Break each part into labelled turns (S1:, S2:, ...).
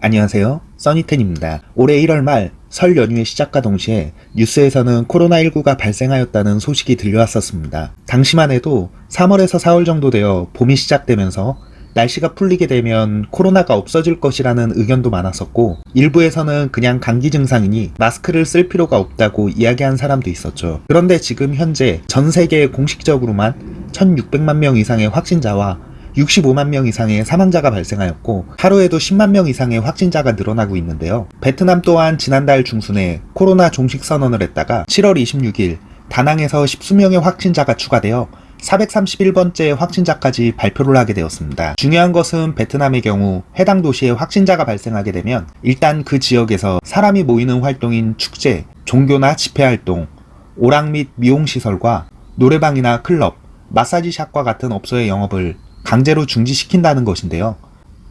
S1: 안녕하세요. 써니텐입니다. 올해 1월 말 설 연휴의 시작과 동시에 뉴스에서는 코로나19가 발생하였다는 소식이 들려왔었습니다. 당시만 해도 3월에서 4월 정도 되어 봄이 시작되면서 날씨가 풀리게 되면 코로나가 없어질 것이라는 의견도 많았었고 일부에서는 그냥 감기 증상이니 마스크를 쓸 필요가 없다고 이야기한 사람도 있었죠. 그런데 지금 현재 전 세계 공식적으로만 1600만 명 이상의 확진자와 65만 명 이상의 사망자가 발생하였고 하루에도 10만 명 이상의 확진자가 늘어나고 있는데요. 베트남 또한 지난달 중순에 코로나 종식 선언을 했다가 7월 26일 다낭에서 십수명의 확진자가 추가되어 431번째 확진자까지 발표를 하게 되었습니다. 중요한 것은 베트남의 경우 해당 도시에 확진자가 발생하게 되면 일단 그 지역에서 사람이 모이는 활동인 축제, 종교나 집회활동, 오락 및 미용시설과 노래방이나 클럽, 마사지샵과 같은 업소의 영업을 강제로 중지시킨다는 것인데요.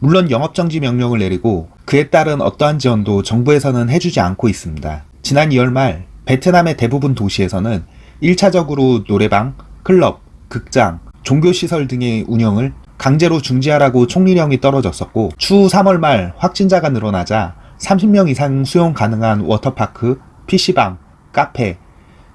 S1: 물론 영업정지 명령을 내리고 그에 따른 어떠한 지원도 정부에서는 해주지 않고 있습니다. 지난 2월 말 베트남의 대부분 도시에서는 1차적으로 노래방, 클럽, 극장, 종교시설 등의 운영을 강제로 중지하라고 총리령이 떨어졌었고 추후 3월 말 확진자가 늘어나자 30명 이상 수용 가능한 워터파크, PC방, 카페,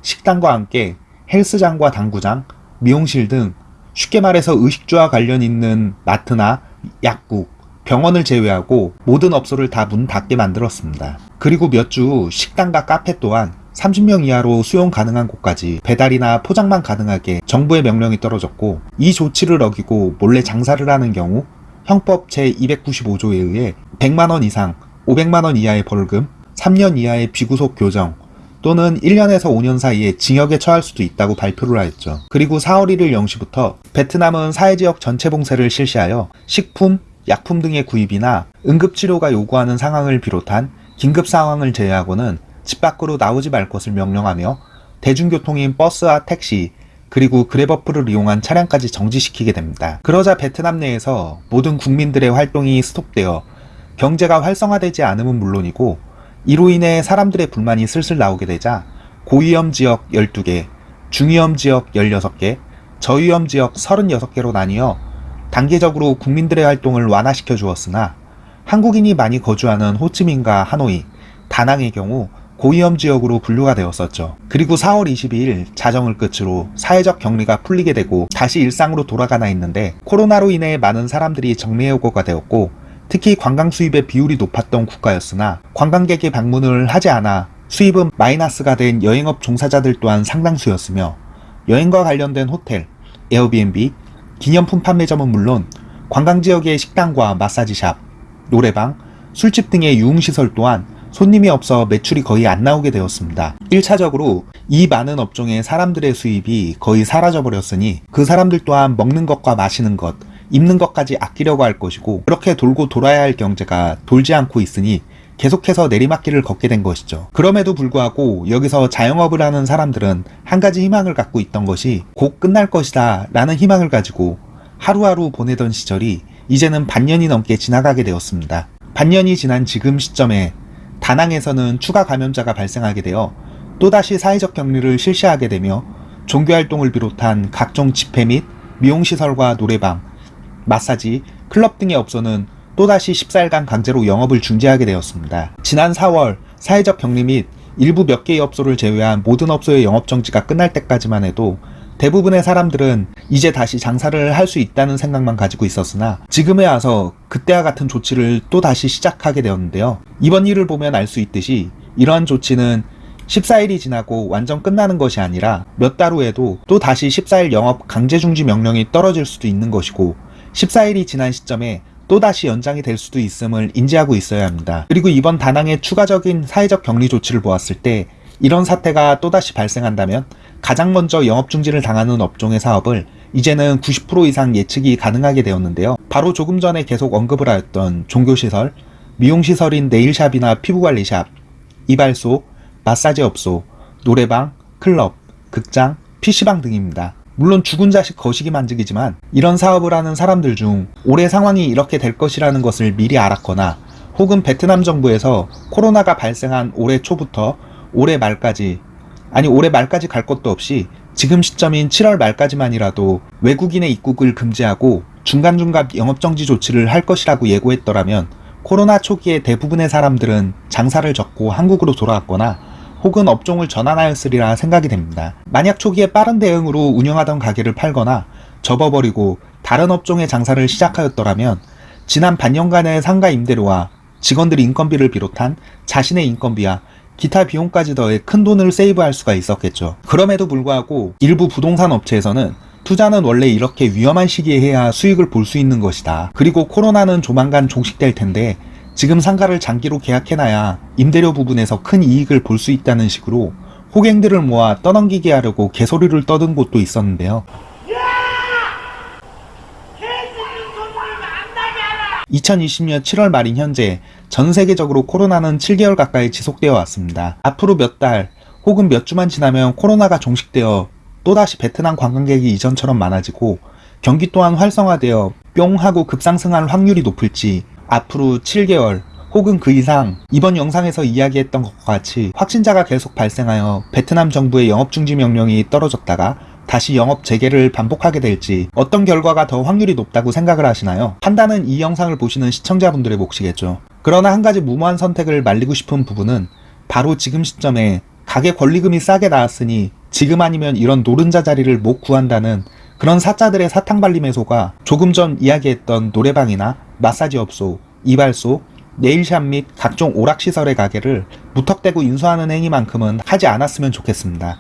S1: 식당과 함께 헬스장과 당구장, 미용실 등 쉽게 말해서 의식주와 관련 있는 마트나 약국, 병원을 제외하고 모든 업소를 다 문 닫게 만들었습니다. 그리고 몇주후 식당과 카페 또한 30명 이하로 수용 가능한 곳까지 배달이나 포장만 가능하게 정부의 명령이 떨어졌고 이 조치를 어기고 몰래 장사를 하는 경우 형법 제295조에 의해 100만원 이상 500만원 이하의 벌금, 3년 이하의 비구속 교정, 또는 1년에서 5년 사이에 징역에 처할 수도 있다고 발표를 하였죠. 그리고 4월 1일 0시부터 베트남은 사회지역 전체 봉쇄를 실시하여 식품, 약품 등의 구입이나 응급치료가 요구하는 상황을 비롯한 긴급 상황을 제외하고는 집 밖으로 나오지 말 것을 명령하며 대중교통인 버스와 택시, 그리고 그래버프를 이용한 차량까지 정지시키게 됩니다. 그러자 베트남 내에서 모든 국민들의 활동이 스톱되어 경제가 활성화되지 않음은 물론이고 이로 인해 사람들의 불만이 슬슬 나오게 되자 고위험 지역 12개, 중위험 지역 16개, 저위험 지역 36개로 나뉘어 단계적으로 국민들의 활동을 완화시켜 주었으나 한국인이 많이 거주하는 호치민과 하노이, 다낭의 경우 고위험 지역으로 분류가 되었었죠. 그리고 4월 22일 자정을 끝으로 사회적 격리가 풀리게 되고 다시 일상으로 돌아가나 있는데 코로나로 인해 많은 사람들이 정리해오고가 되었고 특히 관광 수입의 비율이 높았던 국가였으나 관광객의 방문을 하지 않아 수입은 마이너스가 된 여행업 종사자들 또한 상당수였으며 여행과 관련된 호텔, 에어비앤비, 기념품 판매점은 물론 관광지역의 식당과 마사지샵, 노래방, 술집 등의 유흥시설 또한 손님이 없어 매출이 거의 안 나오게 되었습니다. 1차적으로 이 많은 업종의 사람들의 수입이 거의 사라져버렸으니 그 사람들 또한 먹는 것과 마시는 것, 입는 것까지 아끼려고 할 것이고 그렇게 돌고 돌아야 할 경제가 돌지 않고 있으니 계속해서 내리막길을 걷게 된 것이죠. 그럼에도 불구하고 여기서 자영업을 하는 사람들은 한 가지 희망을 갖고 있던 것이 곧 끝날 것이다 라는 희망을 가지고 하루하루 보내던 시절이 이제는 반년이 넘게 지나가게 되었습니다. 반년이 지난 지금 시점에 다낭에서는 추가 감염자가 발생하게 되어 또다시 사회적 격리를 실시하게 되며 종교활동을 비롯한 각종 집회 및 미용시설과 노래방, 마사지, 클럽 등의 업소는 또다시 14일간 강제로 영업을 중지하게 되었습니다. 지난 4월 사회적 격리 및 일부 몇 개의 업소를 제외한 모든 업소의 영업정지가 끝날 때까지만 해도 대부분의 사람들은 이제 다시 장사를 할 수 있다는 생각만 가지고 있었으나 지금에 와서 그때와 같은 조치를 또 다시 시작하게 되었는데요. 이번 일을 보면 알 수 있듯이 이러한 조치는 14일이 지나고 완전 끝나는 것이 아니라 몇 달 후에도 또 다시 14일 영업 강제 중지 명령이 떨어질 수도 있는 것이고 14일이 지난 시점에 또다시 연장이 될 수도 있음을 인지하고 있어야 합니다. 그리고 이번 다낭의 추가적인 사회적 격리 조치를 보았을 때 이런 사태가 또다시 발생한다면 가장 먼저 영업 중지를 당하는 업종의 사업을 이제는 90% 이상 예측이 가능하게 되었는데요. 바로 조금 전에 계속 언급을 하였던 종교시설, 미용시설인 네일샵이나 피부관리샵, 이발소, 마사지업소, 노래방, 클럽, 극장, PC방 등입니다. 물론 죽은 자식 거시기 만직이지만 이런 사업을 하는 사람들 중 올해 상황이 이렇게 될 것이라는 것을 미리 알았거나 혹은 베트남 정부에서 코로나가 발생한 올해 초부터 올해 말까지 아니 올해 말까지 갈 것도 없이 지금 시점인 7월 말까지만이라도 외국인의 입국을 금지하고 중간중간 영업정지 조치를 할 것이라고 예고했더라면 코로나 초기에 대부분의 사람들은 장사를 접고 한국으로 돌아왔거나 혹은 업종을 전환하였으리라 생각이 됩니다. 만약 초기에 빠른 대응으로 운영하던 가게를 팔거나 접어버리고 다른 업종의 장사를 시작하였더라면 지난 반년간의 상가 임대료와 직원들 인건비를 비롯한 자신의 인건비와 기타 비용까지 더해 큰 돈을 세이브할 수가 있었겠죠. 그럼에도 불구하고 일부 부동산 업체에서는 투자는 원래 이렇게 위험한 시기에 해야 수익을 볼 수 있는 것이다. 그리고 코로나는 조만간 종식될 텐데 지금 상가를 장기로 계약해놔야 임대료 부분에서 큰 이익을 볼 수 있다는 식으로 호갱들을 모아 떠넘기게 하려고 개소리를 떠든 곳도 있었는데요. 2020년 7월 말인 현재 전 세계적으로 코로나는 7개월 가까이 지속되어 왔습니다. 앞으로 몇 달 혹은 몇 주만 지나면 코로나가 종식되어 또다시 베트남 관광객이 이전처럼 많아지고 경기 또한 활성화되어 뿅 하고 급상승할 확률이 높을지 앞으로 7개월 혹은 그 이상 이번 영상에서 이야기했던 것과 같이 확진자가 계속 발생하여 베트남 정부의 영업중지 명령이 떨어졌다가 다시 영업 재개를 반복하게 될지 어떤 결과가 더 확률이 높다고 생각을 하시나요? 판단은 이 영상을 보시는 시청자분들의 몫이겠죠. 그러나 한 가지 무모한 선택을 말리고 싶은 부분은 바로 지금 시점에 가게 권리금이 싸게 나왔으니 지금 아니면 이런 노른자 자리를 못 구한다는 그런 사자들의 사탕발림에소가 조금 전 이야기했던 노래방이나 마사지 업소, 이발소, 네일샵 및 각종 오락시설의 가게를 무턱대고 인수하는 행위만큼은 하지 않았으면 좋겠습니다.